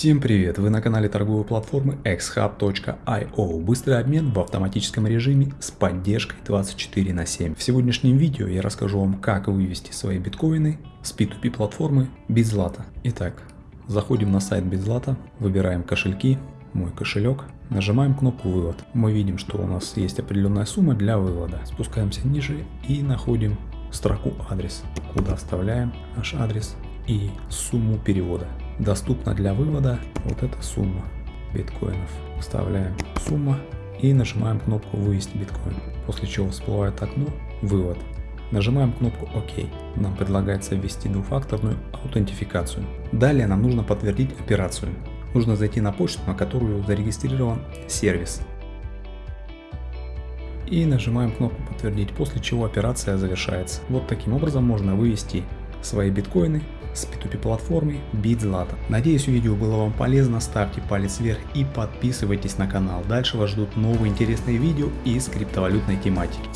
Всем привет! Вы на канале торговой платформы xhub.io. Быстрый обмен в автоматическом режиме с поддержкой 24 на 7. В сегодняшнем видео я расскажу вам, как вывести свои биткоины с P2P платформы BitZlata. Итак, заходим на сайт BitZlata, выбираем кошельки, мой кошелек, нажимаем кнопку вывод. Мы видим, что у нас есть определенная сумма для вывода. Спускаемся ниже и находим строку адрес, куда вставляем наш адрес и сумму перевода. Доступна для вывода вот эта сумма биткоинов. Вставляем сумма и нажимаем кнопку вывести биткоин. После чего всплывает окно вывод. Нажимаем кнопку ОК. Нам предлагается ввести двухфакторную аутентификацию. Далее нам нужно подтвердить операцию. Нужно зайти на почту, на которую зарегистрирован сервис. И нажимаем кнопку подтвердить, после чего операция завершается. Вот таким образом можно вывести свои биткоины с P2P платформы BitZlata. Надеюсь видео было вам полезно, ставьте палец вверх и подписывайтесь на канал. Дальше вас ждут новые интересные видео из криптовалютной тематики.